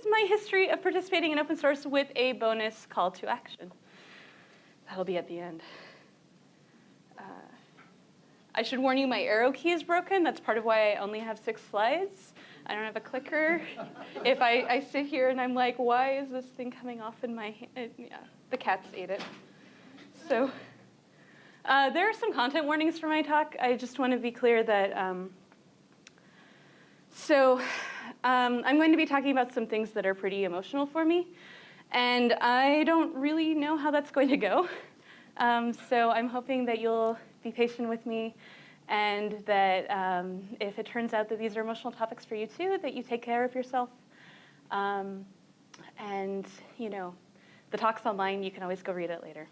is my history of participating in open source with a bonus call to action. That'll be at the end. Uh, I should warn you, my arrow key is broken. That's part of why I only have six slides. I don't have a clicker. if I, I, sit here and I'm like, why is this thing coming off in my hand? Yeah, the cats ate it. So uh, there are some content warnings for my talk. I just want to be clear that, um, so um, I'm going to be talking about some things that are pretty emotional for me. And I don't really know how that's going to go. Um, so I'm hoping that you'll be patient with me and that um, if it turns out that these are emotional topics for you too, that you take care of yourself. Um, and, you know, the talk's online. You can always go read it later.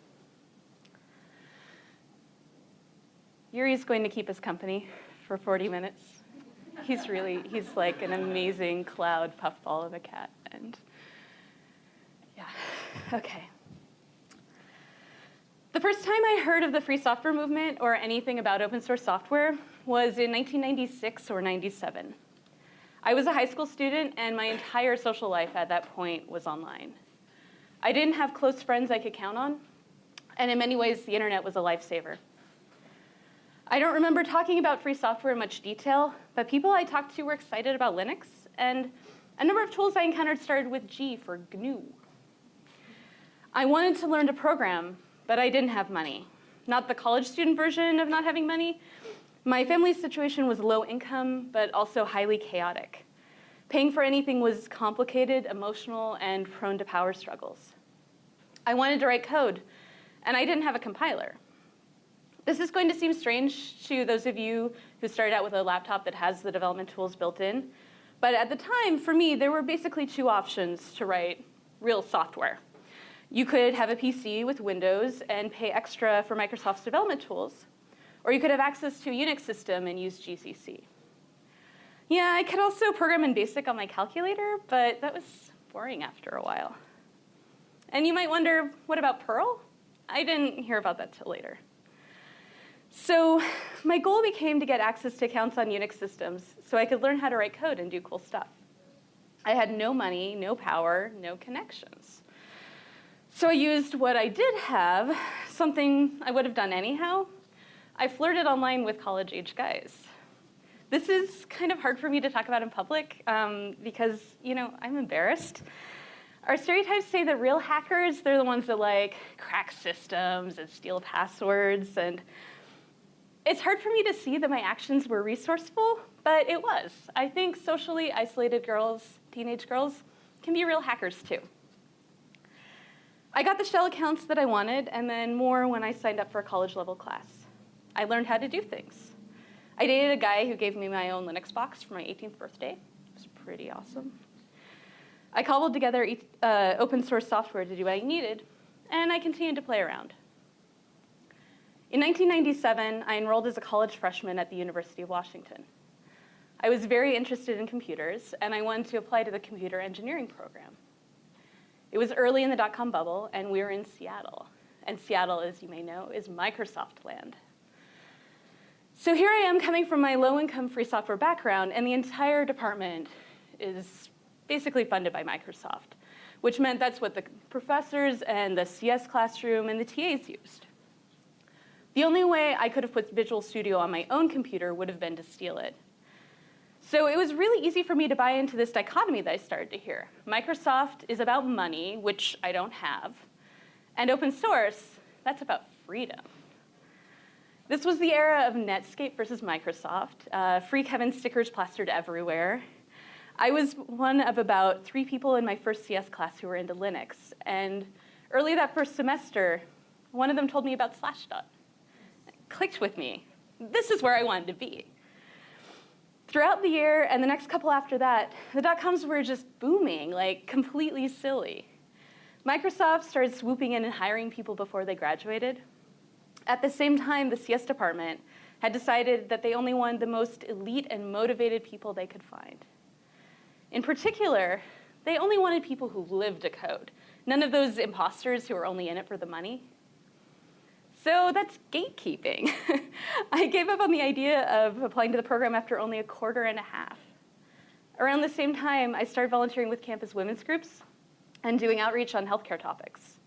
Yuri's going to keep us company for 40 minutes. He's really, he's like an amazing cloud puffball of a cat. And yeah, okay. The first time I heard of the free software movement or anything about open source software was in 1996 or 97. I was a high school student and my entire social life at that point was online. I didn't have close friends I could count on, and in many ways the internet was a lifesaver. I don't remember talking about free software in much detail, but people I talked to were excited about Linux, and a number of tools I encountered started with G for GNU. I wanted to learn to program, but I didn't have money. Not the college student version of not having money. My family's situation was low income, but also highly chaotic. Paying for anything was complicated, emotional, and prone to power struggles. I wanted to write code, and I didn't have a compiler. This is going to seem strange to those of you who started out with a laptop that has the development tools built in. But at the time, for me, there were basically two options to write real software. You could have a PC with Windows and pay extra for Microsoft's development tools. Or you could have access to a Unix system and use GCC. Yeah, I could also program in BASIC on my calculator, but that was boring after a while. And you might wonder, what about Perl? I didn't hear about that till later. So my goal became to get access to accounts on Unix systems so I could learn how to write code and do cool stuff. I had no money, no power, no connections. So I used what I did have, something I would have done anyhow. I flirted online with college-age guys. This is kind of hard for me to talk about in public um, because, you know, I'm embarrassed. Our stereotypes say that real hackers, they're the ones that like crack systems and steal passwords. And it's hard for me to see that my actions were resourceful, but it was. I think socially isolated girls, teenage girls, can be real hackers too. I got the shell accounts that I wanted, and then more when I signed up for a college level class. I learned how to do things. I dated a guy who gave me my own Linux box for my 18th birthday. It was pretty awesome. I cobbled together uh, open source software to do what I needed, and I continued to play around. In 1997, I enrolled as a college freshman at the University of Washington. I was very interested in computers, and I wanted to apply to the computer engineering program. It was early in the dot-com bubble, and we were in Seattle. And Seattle, as you may know, is Microsoft land. So here I am coming from my low-income free software background, and the entire department is basically funded by Microsoft, which meant that's what the professors and the CS classroom and the TAs used. The only way I could have put Visual Studio on my own computer would have been to steal it. So it was really easy for me to buy into this dichotomy that I started to hear. Microsoft is about money, which I don't have, and open source, that's about freedom. This was the era of Netscape versus Microsoft, uh, free Kevin stickers plastered everywhere. I was one of about three people in my first CS class who were into Linux, and early that first semester, one of them told me about Slashdot. Clicked with me. This is where I wanted to be. Throughout the year and the next couple after that, the dot-coms were just booming, like completely silly. Microsoft started swooping in and hiring people before they graduated. At the same time, the CS department had decided that they only wanted the most elite and motivated people they could find. In particular, they only wanted people who lived to code, none of those imposters who were only in it for the money. So that's gatekeeping. I gave up on the idea of applying to the program after only a quarter and a half. Around the same time, I started volunteering with campus women's groups and doing outreach on healthcare topics.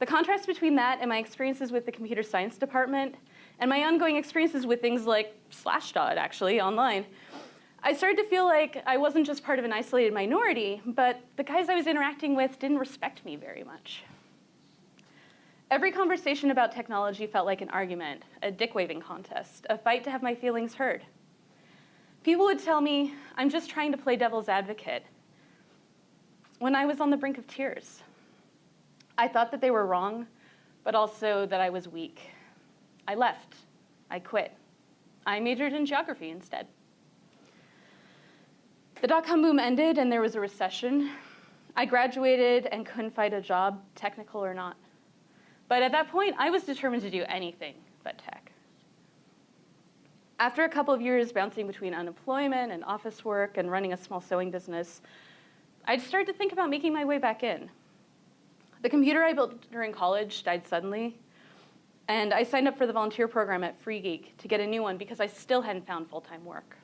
The contrast between that and my experiences with the computer science department and my ongoing experiences with things like Slashdot, actually, online, I started to feel like I wasn't just part of an isolated minority, but the guys I was interacting with didn't respect me very much. Every conversation about technology felt like an argument, a dick-waving contest, a fight to have my feelings heard. People would tell me, I'm just trying to play devil's advocate, when I was on the brink of tears. I thought that they were wrong, but also that I was weak. I left. I quit. I majored in geography instead. The dot-com boom ended and there was a recession. I graduated and couldn't find a job, technical or not. But at that point, I was determined to do anything but tech. After a couple of years bouncing between unemployment and office work and running a small sewing business, I started to think about making my way back in. The computer I built during college died suddenly, and I signed up for the volunteer program at FreeGeek to get a new one because I still hadn't found full-time work.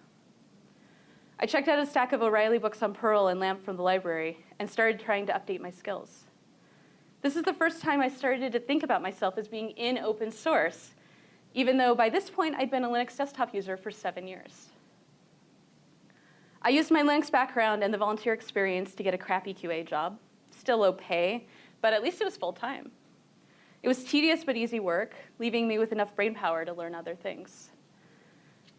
I checked out a stack of O'Reilly books on Perl and LAMP from the library and started trying to update my skills. This is the first time I started to think about myself as being in open source, even though by this point I'd been a Linux desktop user for seven years. I used my Linux background and the volunteer experience to get a crappy QA job, still low pay, but at least it was full time. It was tedious but easy work, leaving me with enough brain power to learn other things.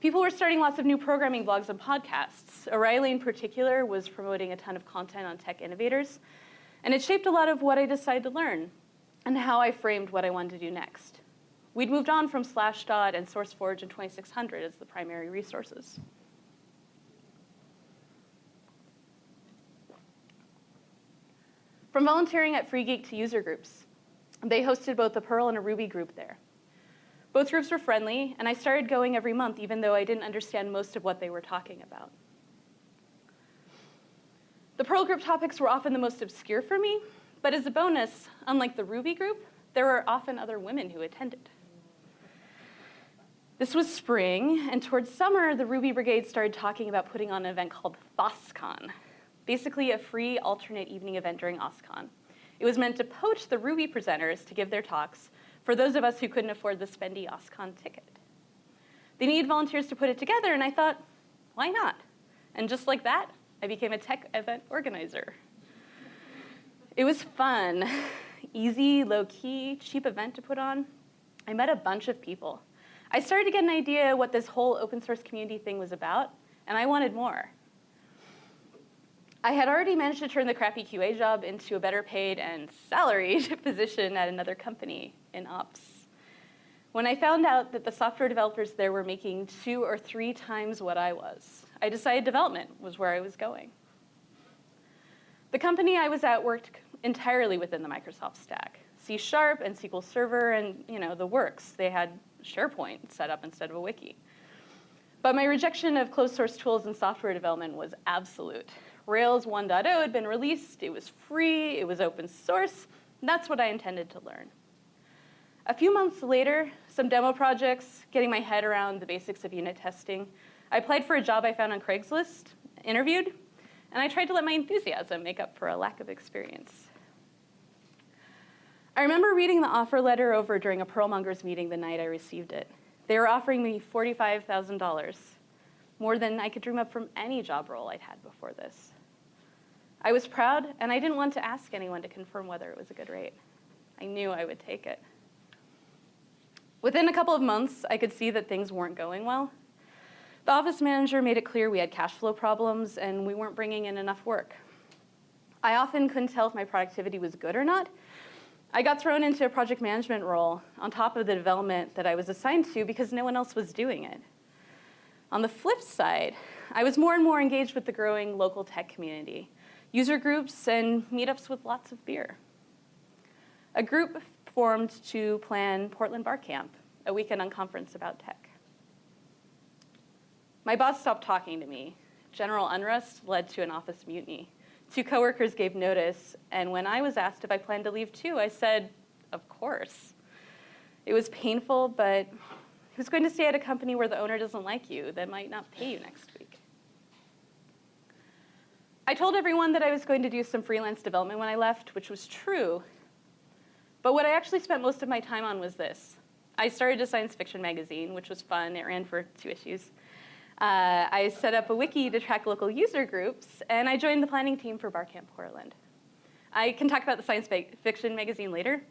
People were starting lots of new programming blogs and podcasts. O'Reilly in particular was promoting a ton of content on tech innovators, and it shaped a lot of what I decided to learn and how I framed what I wanted to do next. We'd moved on from Slashdot and SourceForge and 2600 as the primary resources. From volunteering at FreeGeek to user groups, they hosted both a Perl and a Ruby group there. Both groups were friendly, and I started going every month even though I didn't understand most of what they were talking about. The Perl group topics were often the most obscure for me, but as a bonus, unlike the Ruby group, there were often other women who attended. This was spring, and towards summer, the Ruby Brigade started talking about putting on an event called FOSSCon, basically a free alternate evening event during OSCON. It was meant to poach the Ruby presenters to give their talks for those of us who couldn't afford the spendy OSCON ticket. They needed volunteers to put it together, and I thought, why not? And just like that, I became a tech event organizer. It was fun, easy, low-key, cheap event to put on. I met a bunch of people. I started to get an idea what this whole open source community thing was about, and I wanted more. I had already managed to turn the crappy QA job into a better paid and salaried position at another company in ops. When I found out that the software developers there were making two or three times what I was, I decided development was where I was going. The company I was at worked entirely within the Microsoft stack. C Sharp and SQL Server and you know the works. They had SharePoint set up instead of a wiki. But my rejection of closed source tools in software development was absolute. Rails 1.0 had been released, it was free, it was open source, that's what I intended to learn. A few months later, some demo projects, getting my head around the basics of unit testing, I applied for a job I found on Craigslist, interviewed, and I tried to let my enthusiasm make up for a lack of experience. I remember reading the offer letter over during a Perlmongers meeting the night I received it. They were offering me $45,000, more than I could dream up from any job role I'd had before this. I was proud, and I didn't want to ask anyone to confirm whether it was a good rate. I knew I would take it. Within a couple of months, I could see that things weren't going well. The office manager made it clear we had cash flow problems and we weren't bringing in enough work. I often couldn't tell if my productivity was good or not. I got thrown into a project management role on top of the development that I was assigned to because no one else was doing it. On the flip side, I was more and more engaged with the growing local tech community, user groups and meetups with lots of beer. A group formed to plan Portland Bar Camp, a weekend unconference about tech. My boss stopped talking to me. General unrest led to an office mutiny. Two coworkers gave notice, and when I was asked if I planned to leave too, I said, of course. It was painful, but who's going to stay at a company where the owner doesn't like you that might not pay you next week? I told everyone that I was going to do some freelance development when I left, which was true. But what I actually spent most of my time on was this. I started a science fiction magazine, which was fun. It ran for two issues. Uh, I set up a wiki to track local user groups, and I joined the planning team for Barcamp Portland. I can talk about the science fiction magazine later,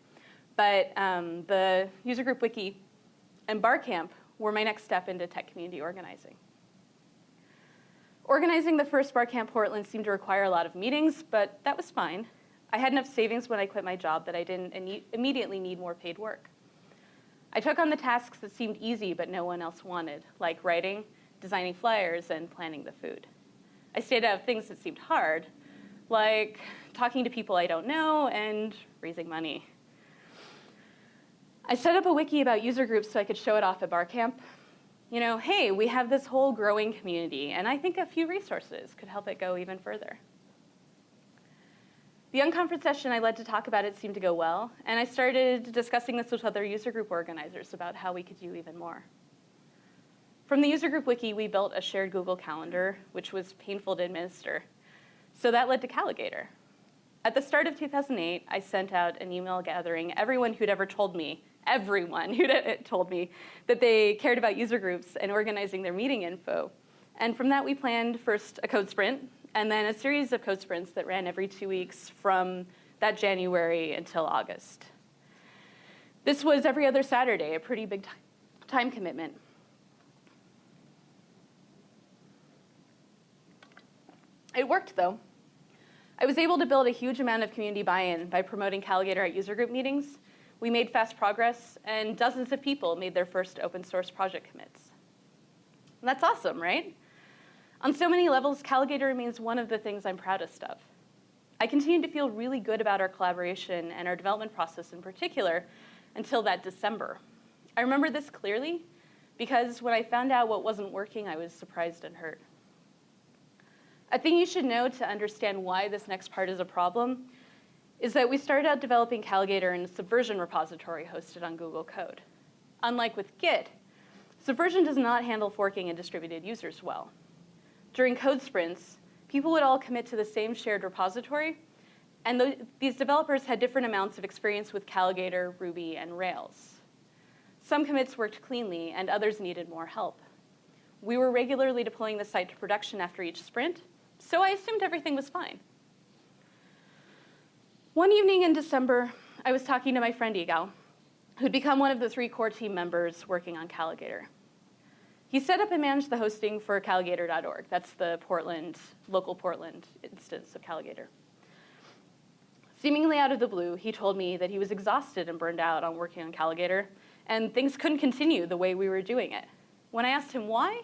but um, the user group wiki and Barcamp were my next step into tech community organizing. Organizing the first Barcamp Portland seemed to require a lot of meetings, but that was fine. I had enough savings when I quit my job that I didn't immediately need more paid work. I took on the tasks that seemed easy but no one else wanted, like writing, designing flyers, and planning the food. I stayed out of things that seemed hard, like talking to people I don't know and raising money. I set up a wiki about user groups so I could show it off at Barcamp. You know, hey, we have this whole growing community, and I think a few resources could help it go even further. The unconference session I led to talk about it seemed to go well, and I started discussing this with other user group organizers about how we could do even more. From the user group wiki, we built a shared Google Calendar, which was painful to administer. So that led to Calagator. At the start of 2008, I sent out an email gathering everyone who'd ever told me, everyone who'd eh, told me that they cared about user groups and organizing their meeting info. And from that, we planned first a code sprint, and then a series of code sprints that ran every two weeks from that January until August. This was every other Saturday, a pretty big time commitment. It worked, though. I was able to build a huge amount of community buy-in by promoting Calagator at user group meetings. We made fast progress, and dozens of people made their first open source project commits. And that's awesome, right? On so many levels, Calagator remains one of the things I'm proudest of. I continue to feel really good about our collaboration and our development process in particular until that December. I remember this clearly because when I found out what wasn't working, I was surprised and hurt. A thing you should know to understand why this next part is a problem is that we started out developing Calagator in a Subversion repository hosted on Google Code. Unlike with Git, Subversion does not handle forking and distributed users well. During code sprints, people would all commit to the same shared repository, and th these developers had different amounts of experience with Calagator, Ruby, and Rails. Some commits worked cleanly, and others needed more help. We were regularly deploying the site to production after each sprint, so I assumed everything was fine. One evening in December, I was talking to my friend Igal, who'd become one of the three core team members working on Calagator. He set up and managed the hosting for Calagator.org. That's the Portland, local Portland instance of Calagator. Seemingly out of the blue, he told me that he was exhausted and burned out on working on Calagator, and things couldn't continue the way we were doing it. When I asked him why,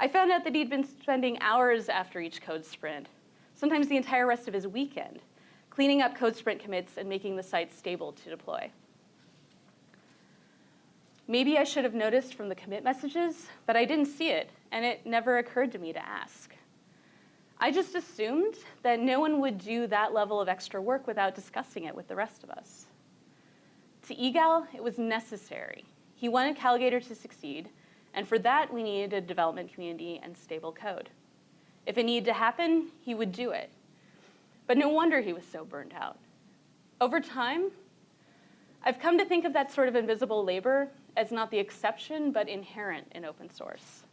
I found out that he'd been spending hours after each code sprint, sometimes the entire rest of his weekend, cleaning up code sprint commits and making the site stable to deploy. Maybe I should have noticed from the commit messages, but I didn't see it, and it never occurred to me to ask. I just assumed that no one would do that level of extra work without discussing it with the rest of us. To Igal, it was necessary. He wanted Calagator to succeed, and for that, we needed a development community and stable code. If it needed to happen, he would do it. But no wonder he was so burned out. Over time, I've come to think of that sort of invisible labor as not the exception, but inherent in open source.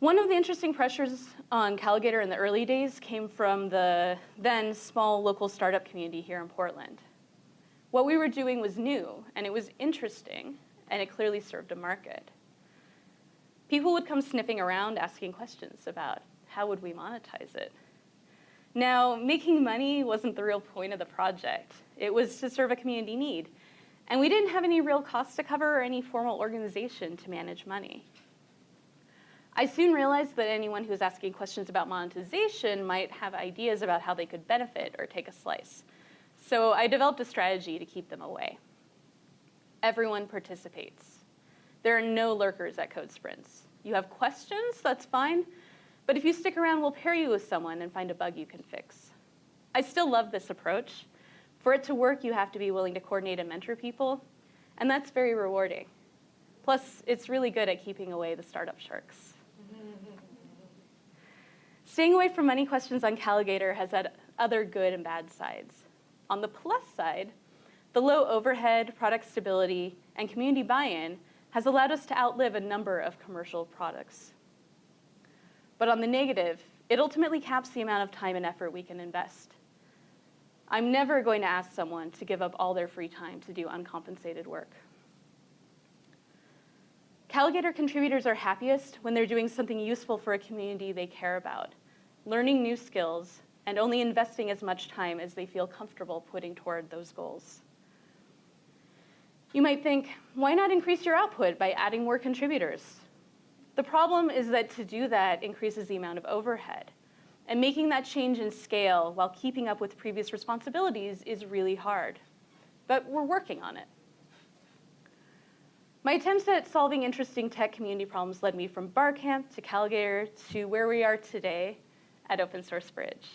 One of the interesting pressures on Calagator in the early days came from the then small local startup community here in Portland. What we were doing was new, and it was interesting, and it clearly served a market. People would come sniffing around asking questions about how would we monetize it. Now, making money wasn't the real point of the project. It was to serve a community need. And we didn't have any real costs to cover or any formal organization to manage money. I soon realized that anyone who was asking questions about monetization might have ideas about how they could benefit or take a slice. So I developed a strategy to keep them away. Everyone participates. There are no lurkers at Code Sprints. You have questions, that's fine, but if you stick around, we'll pair you with someone and find a bug you can fix. I still love this approach, for it to work, you have to be willing to coordinate and mentor people, and that's very rewarding. Plus, it's really good at keeping away the startup sharks. Staying away from money questions on Calagator has had other good and bad sides. On the plus side, the low overhead, product stability, and community buy-in has allowed us to outlive a number of commercial products. But on the negative, it ultimately caps the amount of time and effort we can invest. I'm never going to ask someone to give up all their free time to do uncompensated work. Calagator contributors are happiest when they're doing something useful for a community they care about, learning new skills, and only investing as much time as they feel comfortable putting toward those goals. You might think, why not increase your output by adding more contributors? The problem is that to do that increases the amount of overhead. And making that change in scale while keeping up with previous responsibilities is really hard. But we're working on it. My attempts at solving interesting tech community problems led me from Barcamp to Calagator to where we are today at Open Source Bridge.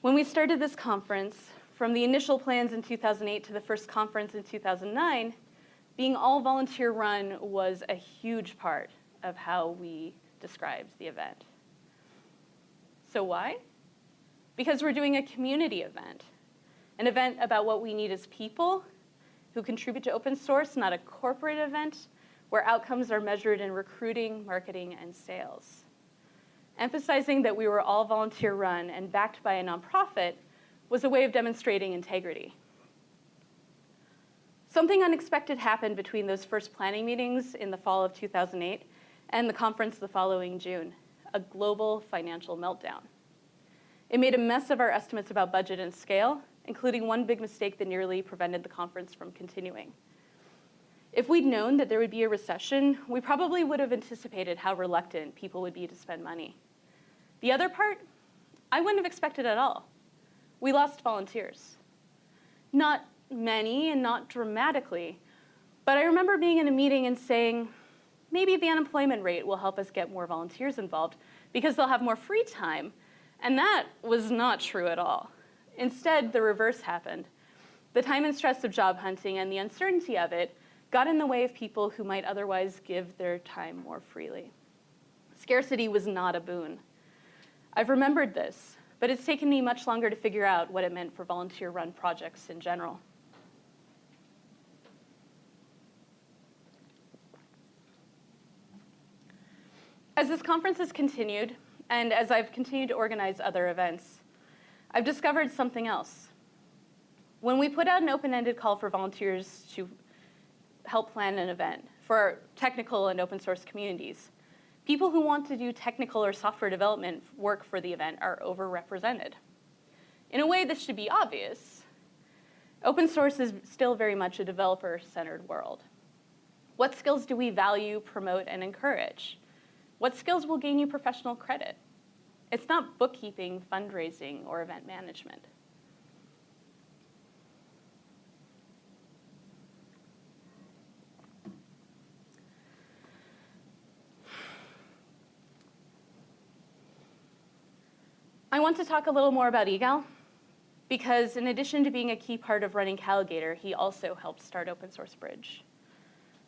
When we started this conference, from the initial plans in 2008 to the first conference in 2009, being all volunteer run was a huge part of how we described the event. So why? Because we're doing a community event, an event about what we need as people who contribute to open source, not a corporate event where outcomes are measured in recruiting, marketing, and sales. Emphasizing that we were all volunteer run and backed by a nonprofit was a way of demonstrating integrity. Something unexpected happened between those first planning meetings in the fall of 2008 and the conference the following June, a global financial meltdown. It made a mess of our estimates about budget and scale, including one big mistake that nearly prevented the conference from continuing. If we'd known that there would be a recession, we probably would have anticipated how reluctant people would be to spend money. The other part, I wouldn't have expected at all. We lost volunteers. Not many and not dramatically, but I remember being in a meeting and saying, maybe the unemployment rate will help us get more volunteers involved because they'll have more free time. And that was not true at all. Instead, the reverse happened. The time and stress of job hunting and the uncertainty of it got in the way of people who might otherwise give their time more freely. Scarcity was not a boon. I've remembered this, but it's taken me much longer to figure out what it meant for volunteer-run projects in general. As this conference has continued, and as I've continued to organize other events, I've discovered something else. When we put out an open-ended call for volunteers to help plan an event for technical and open source communities, people who want to do technical or software development work for the event are overrepresented. In a way, this should be obvious. Open source is still very much a developer-centered world. What skills do we value, promote, and encourage? What skills will gain you professional credit? It's not bookkeeping, fundraising, or event management. I want to talk a little more about Igal, because in addition to being a key part of running Calagator, he also helped start Open Source Bridge.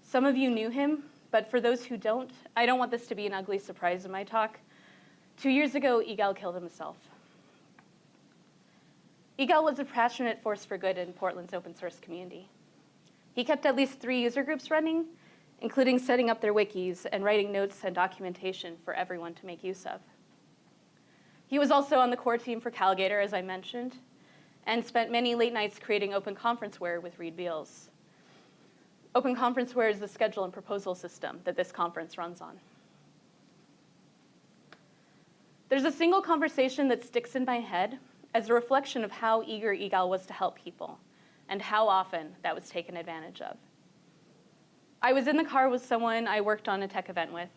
Some of you knew him, but for those who don't, I don't want this to be an ugly surprise in my talk. Two years ago, Igal killed himself. Igal was a passionate force for good in Portland's open source community. He kept at least three user groups running, including setting up their wikis and writing notes and documentation for everyone to make use of. He was also on the core team for Calagator, as I mentioned, and spent many late nights creating Open Conferenceware with Reid Beels. Open Conferenceware is the schedule and proposal system that this conference runs on. There's a single conversation that sticks in my head as a reflection of how eager Igal was to help people and how often that was taken advantage of. I was in the car with someone I worked on a tech event with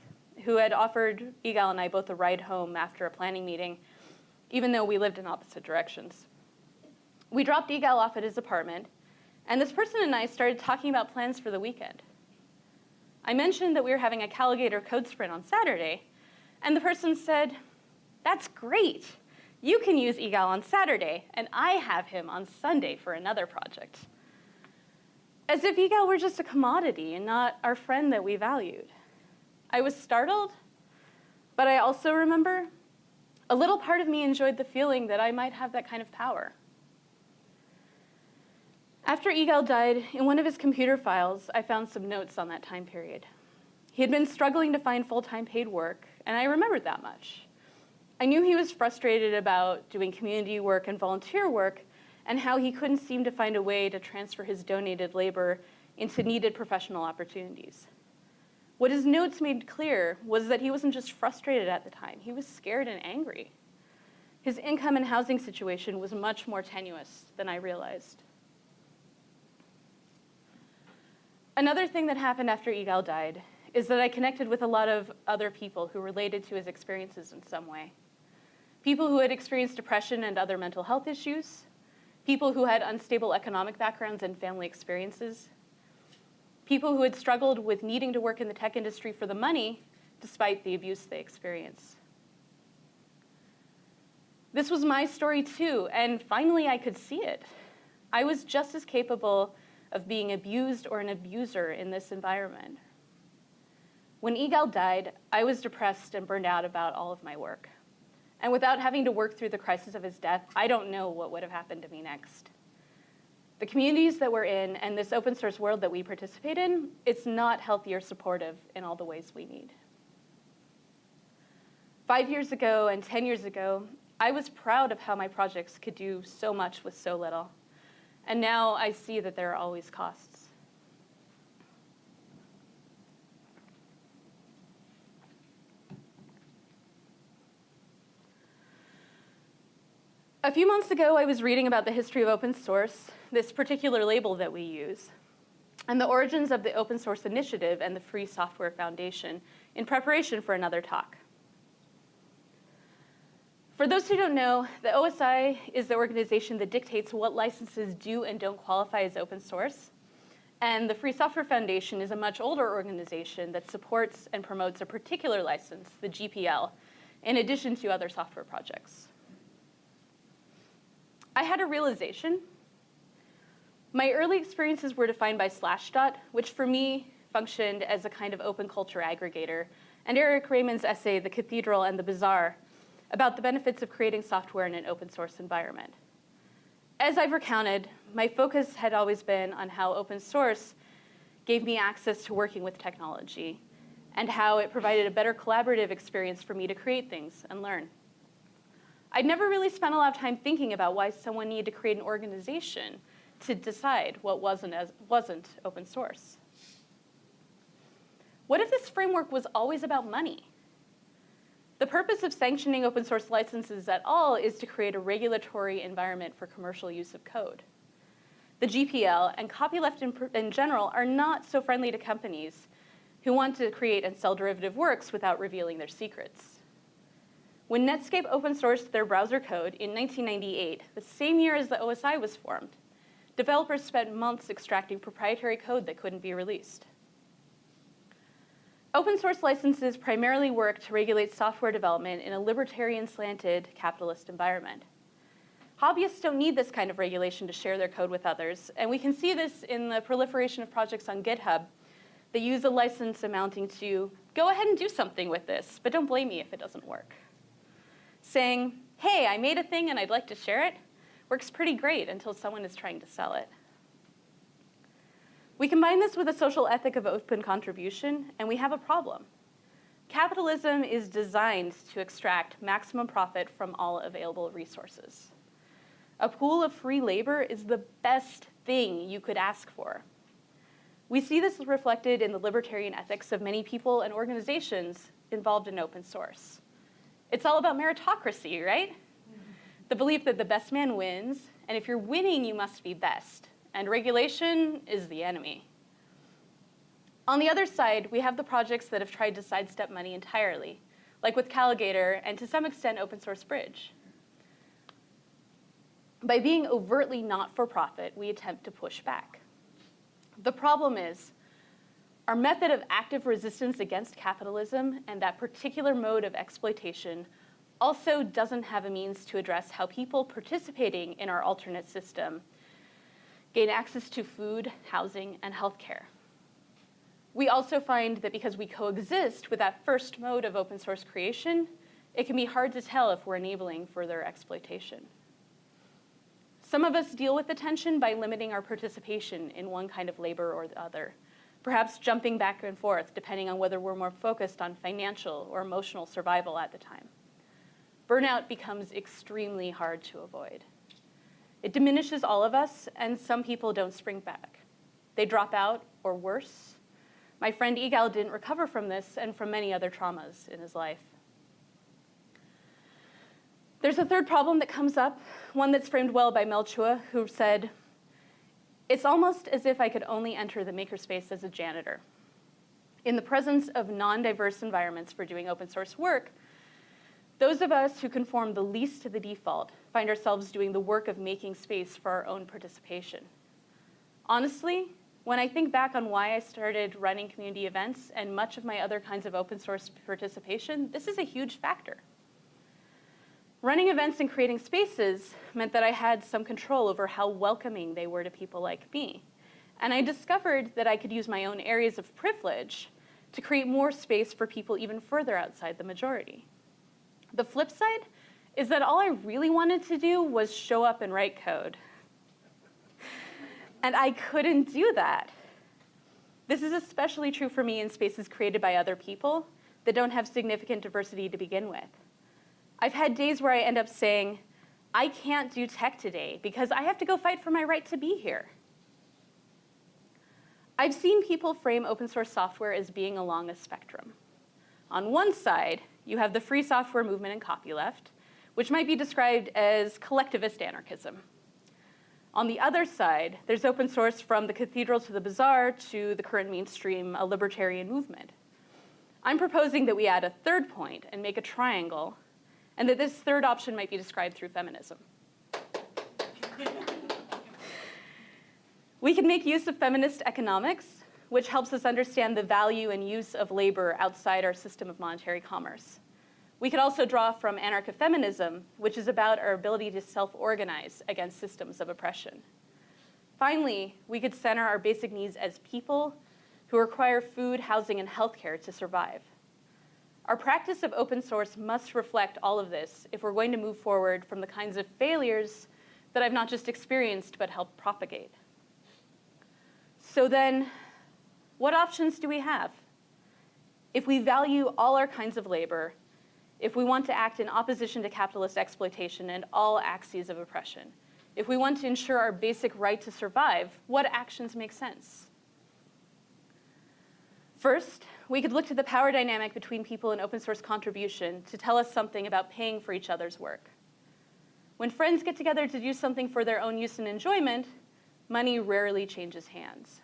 who had offered Igal and I both a ride home after a planning meeting, even though we lived in opposite directions. We dropped Igal off at his apartment, and this person and I started talking about plans for the weekend. I mentioned that we were having a Calagator code sprint on Saturday, and the person said, that's great. You can use Igal on Saturday, and I have him on Sunday for another project. As if Igal were just a commodity and not our friend that we valued. I was startled, But I also remember a little part of me enjoyed the feeling that I might have that kind of power. After Igal died, in one of his computer files, I found some notes on that time period. He had been struggling to find full-time paid work, and I remembered that much. I knew he was frustrated about doing community work and volunteer work, and how he couldn't seem to find a way to transfer his donated labor into needed professional opportunities. What his notes made clear was that he wasn't just frustrated at the time, he was scared and angry. His income and housing situation was much more tenuous than I realized. Another thing that happened after Igal died is that I connected with a lot of other people who related to his experiences in some way. People who had experienced depression and other mental health issues, people who had unstable economic backgrounds and family experiences, people who had struggled with needing to work in the tech industry for the money despite the abuse they experienced. This was my story too, and finally I could see it. I was just as capable of being abused or an abuser in this environment. When Igal died, I was depressed and burned out about all of my work. And without having to work through the crisis of his death, I don't know what would have happened to me next. The communities that we're in and this open source world that we participate in, it's not healthy or supportive in all the ways we need. Five years ago and 10 years ago, I was proud of how my projects could do so much with so little. And now I see that there are always costs. A few months ago, I was reading about the history of open source, this particular label that we use, and the origins of the Open Source Initiative and the Free Software Foundation in preparation for another talk. For those who don't know, the OSI is the organization that dictates what licenses do and don't qualify as open source. And the Free Software Foundation is a much older organization that supports and promotes a particular license, the GPL, in addition to other software projects. I had a realization. My early experiences were defined by Slashdot, which for me functioned as a kind of open culture aggregator, and Eric Raymond's essay, The Cathedral and the Bazaar, about the benefits of creating software in an open source environment. As I've recounted, my focus had always been on how open source gave me access to working with technology and how it provided a better collaborative experience for me to create things and learn. I'd never really spent a lot of time thinking about why someone needed to create an organization to decide what wasn't, as, wasn't open source. What if this framework was always about money? The purpose of sanctioning open source licenses at all is to create a regulatory environment for commercial use of code. The GPL and copyleft in, in, general are not so friendly to companies who want to create and sell derivative works without revealing their secrets. When Netscape open sourced their browser code in 1998, the same year as the OSI was formed, developers spent months extracting proprietary code that couldn't be released. Open source licenses primarily work to regulate software development in a libertarian slanted capitalist environment. Hobbyists don't need this kind of regulation to share their code with others, and we can see this in the proliferation of projects on GitHub that use a license amounting to, go ahead and do something with this, but don't blame me if it doesn't work. Saying, hey, I made a thing and I'd like to share it, works pretty great until someone is trying to sell it. We combine this with a social ethic of open contribution, and we have a problem. Capitalism is designed to extract maximum profit from all available resources. A pool of free labor is the best thing you could ask for. We see this reflected in the libertarian ethics of many people and organizations involved in open source. It's all about meritocracy, right? The belief that the best man wins, and if you're winning, you must be best and regulation is the enemy. On the other side, we have the projects that have tried to sidestep money entirely, like with Calagator and to some extent Open Source Bridge. By being overtly not-for-profit, we attempt to push back. The problem is, our method of active resistance against capitalism and that particular mode of exploitation also doesn't have a means to address how people participating in our alternate system gain access to food, housing, and healthcare. We also find that because we coexist with that first mode of open source creation, it can be hard to tell if we're enabling further exploitation. Some of us deal with the tension by limiting our participation in one kind of labor or the other, perhaps jumping back and forth depending on whether we're more focused on financial or emotional survival at the time. Burnout becomes extremely hard to avoid. It diminishes all of us, and some people don't spring back. They drop out, or worse. My friend Igal didn't recover from this and from many other traumas in his life. There's a third problem that comes up, one that's framed well by Mel Chua, who said, it's almost as if I could only enter the makerspace as a janitor. In the presence of non-diverse environments for doing open source work, those of us who conform the least to the default find ourselves doing the work of making space for our own participation. Honestly, when I think back on why I started running community events and much of my other kinds of open source participation, this is a huge factor. Running events and creating spaces meant that I had some control over how welcoming they were to people like me. And I discovered that I could use my own areas of privilege to create more space for people even further outside the majority. The flip side is that all I really wanted to do was show up and write code. And I couldn't do that. This is especially true for me in spaces created by other people that don't have significant diversity to begin with. I've had days where I end up saying, I can't do tech today because I have to go fight for my right to be here. I've seen people frame open source software as being along a spectrum. On one side, you have the free software movement and copyleft, which might be described as collectivist anarchism. On the other side, there's open source from the cathedral to the bazaar to the current mainstream a libertarian movement. I'm proposing that we add a third point and make a triangle, and that this third option might be described through feminism. we can make use of feminist economics which helps us understand the value and use of labor outside our system of monetary commerce. We could also draw from anarcho-feminism, which is about our ability to self-organize against systems of oppression. Finally, we could center our basic needs as people who require food, housing, and healthcare to survive. Our practice of open source must reflect all of this if we're going to move forward from the kinds of failures that I've not just experienced but helped propagate. So then, what options do we have? If we value all our kinds of labor, if we want to act in opposition to capitalist exploitation and all axes of oppression, if we want to ensure our basic right to survive, what actions make sense? First, we could look to the power dynamic between people and open source contribution to tell us something about paying for each other's work. When friends get together to do something for their own use and enjoyment, money rarely changes hands.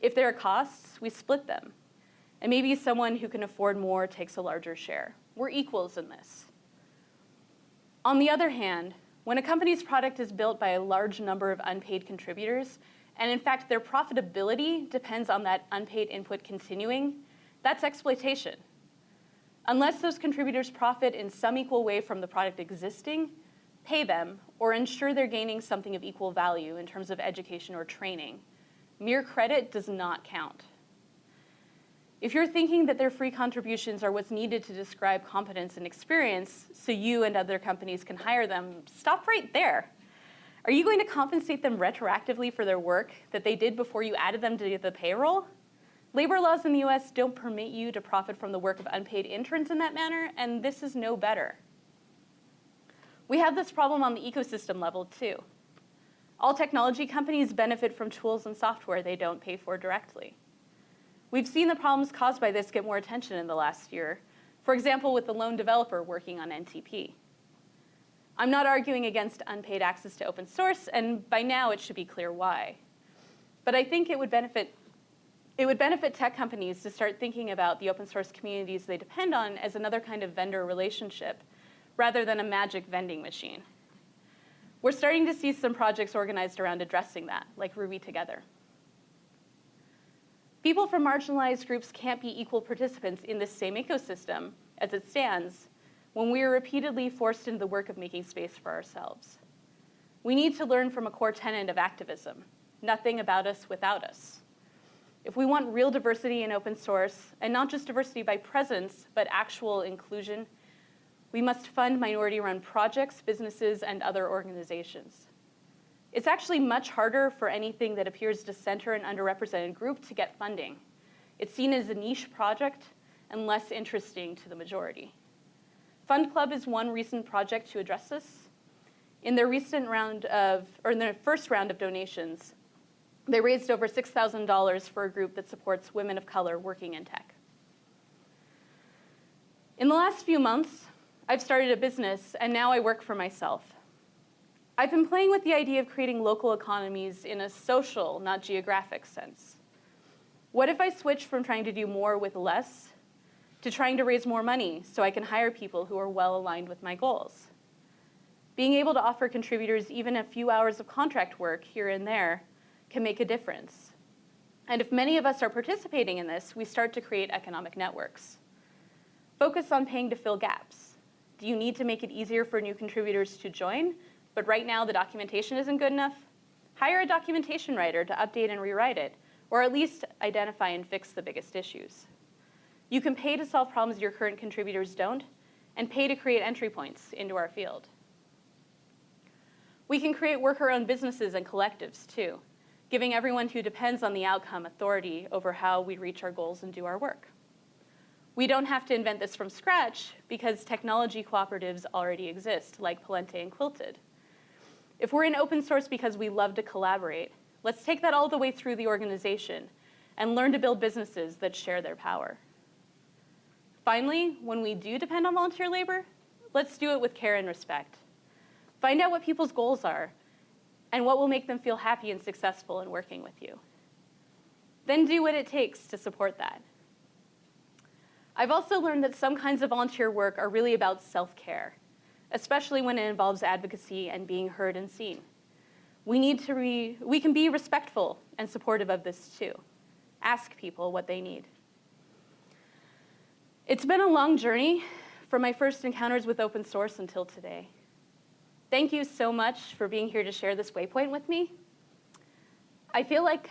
If there are costs, we split them. And maybe someone who can afford more takes a larger share. We're equals in this. On the other hand, when a company's product is built by a large number of unpaid contributors, and in fact their profitability depends on that unpaid input continuing, that's exploitation. Unless those contributors profit in some equal way from the product existing, pay them, or ensure they're gaining something of equal value in terms of education or training, Mere credit does not count. If you're thinking that their free contributions are what's needed to describe competence and experience so you and other companies can hire them, stop right there. Are you going to compensate them retroactively for their work that they did before you added them to the payroll? Labor laws in the US don't permit you to profit from the work of unpaid interns in that manner, and this is no better. We have this problem on the ecosystem level too. All technology companies benefit from tools and software they don't pay for directly. We've seen the problems caused by this get more attention in the last year, for example, with the lone developer working on NTP. I'm not arguing against unpaid access to open source, and by now it should be clear why. But I think it would benefit it would benefit tech companies to start thinking about the open source communities they depend on as another kind of vendor relationship rather than a magic vending machine. We're starting to see some projects organized around addressing that, like Ruby Together. People from marginalized groups can't be equal participants in this same ecosystem as it stands when we are repeatedly forced into the work of making space for ourselves. We need to learn from a core tenet of activism, nothing about us without us. If we want real diversity in open source, and not just diversity by presence, but actual inclusion, we must fund minority-run projects, businesses, and other organizations. It's actually much harder for anything that appears to center an underrepresented group to get funding. It's seen as a niche project and less interesting to the majority. Fund Club is one recent project to address this. In their recent round of, or in their first round of donations, they raised over $6,000 for a group that supports women of color working in tech. In the last few months, I've started a business and now I work for myself. I've been playing with the idea of creating local economies in a social, not geographic sense. What if I switch from trying to do more with less to trying to raise more money so I can hire people who are well aligned with my goals? Being able to offer contributors even a few hours of contract work here and there can make a difference. And if many of us are participating in this, we start to create economic networks. Focus on paying to fill gaps. Do you need to make it easier for new contributors to join? but right now the documentation isn't good enough, hire a documentation writer to update and rewrite it, or at least identify and fix the biggest issues. You can pay to solve problems your current contributors don't, and pay to create entry points into our field. We can create worker-owned businesses and collectives too, giving everyone who depends on the outcome authority over how we reach our goals and do our work. We don't have to invent this from scratch because technology cooperatives already exist, like Palante and Quilted. If we're in open source because we love to collaborate, let's take that all the way through the organization and learn to build businesses that share their power. Finally, when we do depend on volunteer labor, let's do it with care and respect. Find out what people's goals are and what will make them feel happy and successful in working with you. Then do what it takes to support that. I've also learned that some kinds of volunteer work are really about self-care especially when it involves advocacy and being heard and seen. We need to re, we can be respectful and supportive of this too. Ask people what they need. It's been a long journey from my first encounters with open source until today. Thank you so much for being here to share this waypoint with me. I feel like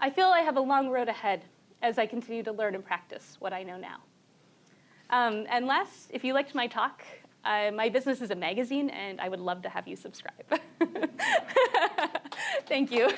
I feel I have a long road ahead as I continue to learn and practice what I know now. Um, and last, if you liked my talk, uh, my business is a magazine, and I would love to have you subscribe. Thank you.